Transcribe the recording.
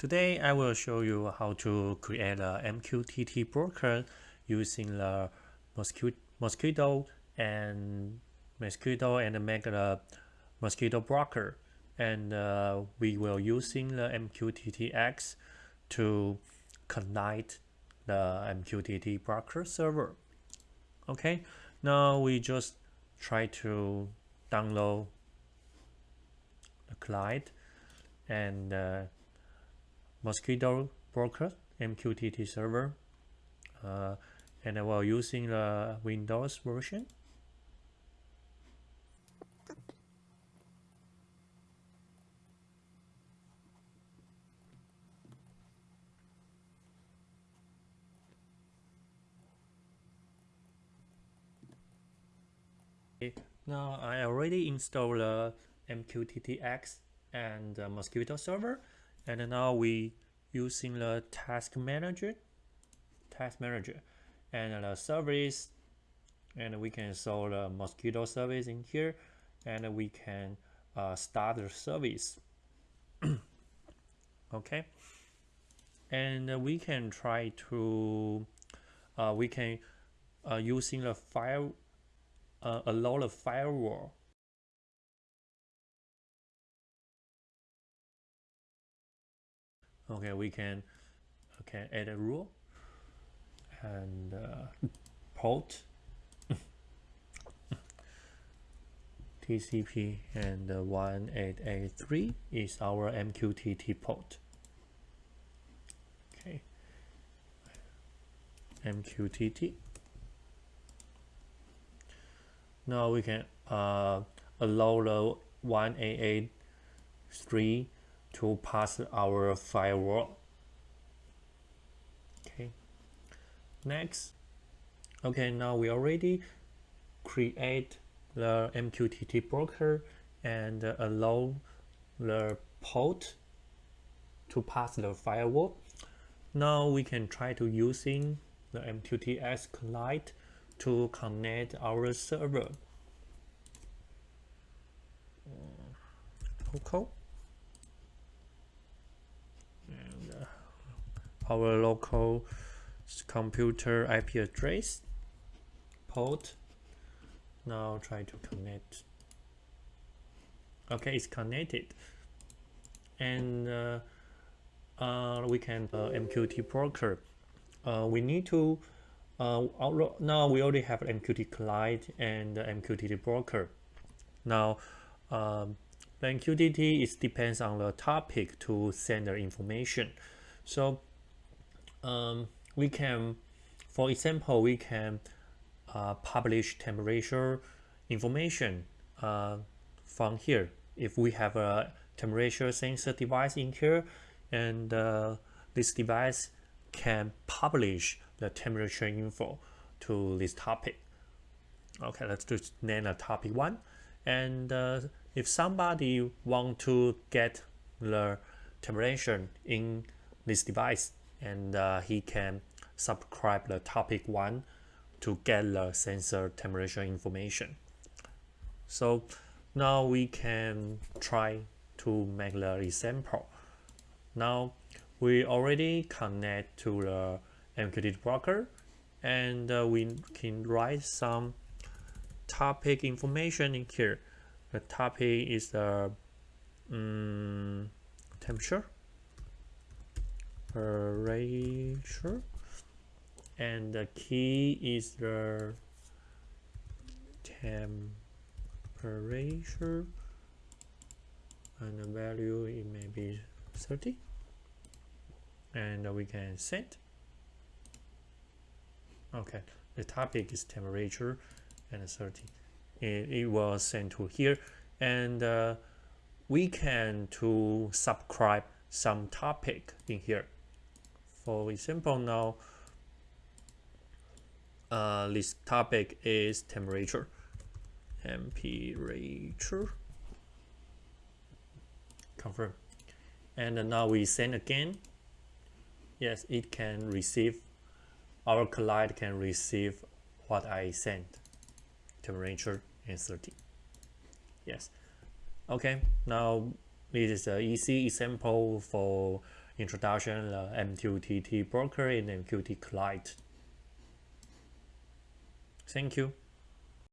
Today I will show you how to create a MQTT broker using the Mosquitto and Mosquitto and make a Mosquitto broker and uh, we will using the MQTTX to connect the MQTT broker server. Okay, now we just try to download the client and uh, Mosquitto broker MQTT server uh, and while using the Windows version. Now I already installed the MQTTX and the Mosquitto server and now we using the task manager task manager. And the service and we can install the Mosquitto service in here. And we can uh, start the service. Okay? And we can try to uh, we can uh, using the fire uh, allow the firewall okay we can okay add a rule and uh, port TCP and uh, 1883 is our MQTT port okay. MQTT now we can uh, allow the 1883 to pass our firewall. Okay. Next. Okay now we already create the MQTT broker and allow the port to pass the firewall. Now we can try to using the MQTTX client to connect our server. Local our local computer IP address port. Now try to connect. Okay it's connected. And uh, uh, we can uh, MQT broker. Uh, we need to uh, now we already have MQT client and MQTT broker. Now um, MQTT is depends on the topic to send the information. So um, we can, for example, we can uh, publish temperature information uh, from here. If we have a temperature sensor device in here, and uh, this device can publish the temperature info to this topic. Okay, let's just name a topic one. And uh, if somebody want to get the temperature in this device, and uh, he can subscribe the topic one to get the sensor temperature information. So now we can try to make the example. Now we already connect to the MQTT broker and uh, we can write some topic information in here. The topic is the um, temperature temperature. And the key is the temperature. And the value it may be 30 and we can set. Okay the topic is temperature and 30 it, it was sent to here. And uh, we can to subscribe some topic in here for example now uh, this topic is temperature. Temperature. Confirm. And now we send again. Yes it can receive our client can receive what I sent. Temperature and 30 yes. Okay now this is an easy example for introduction the MQTT broker and MQTT client. Thank you.